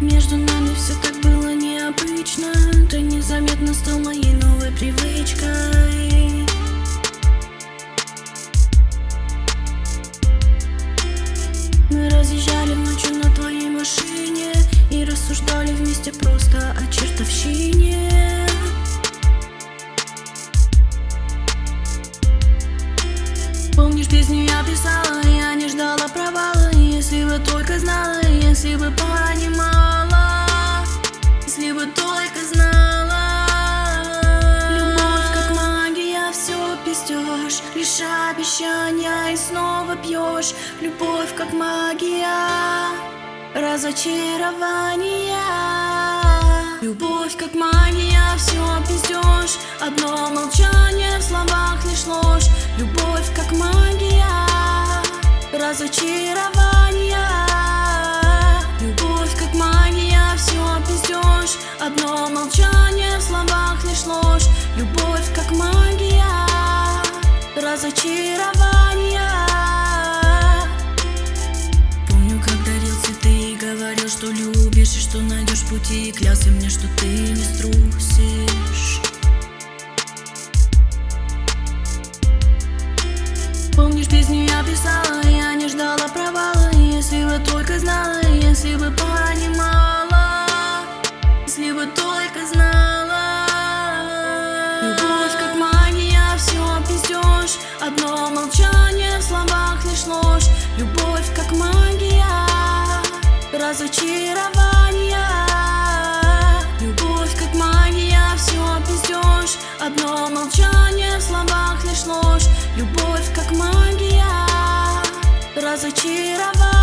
Между нами все так было необычно. Ты незаметно стал моей новой привычкой. Мы разъезжали ночью на твоей машине И рассуждали вместе просто о чертовщине. Помнишь, песню я писала, я не ждала провала. Если бы только знала, если бы понимала Лишь обещания и снова пьешь Любовь как магия, разочарования. Любовь как магия, все пиздешь Одно молчание в словах лишь ложь. Любовь как магия, разочарования разочарования. Помню, как дарил цветы и говорил, что любишь И что найдешь пути, и клялся мне, что ты не струсишь. Помнишь, песню я писала, я не ждала провала. Если бы только знала, если бы понимала Одно молчание в словах лишь ложь. Любовь как магия, разочарования Любовь как магия, все пиздешь Одно молчание в словах лишь ложь. Любовь как магия, разочарования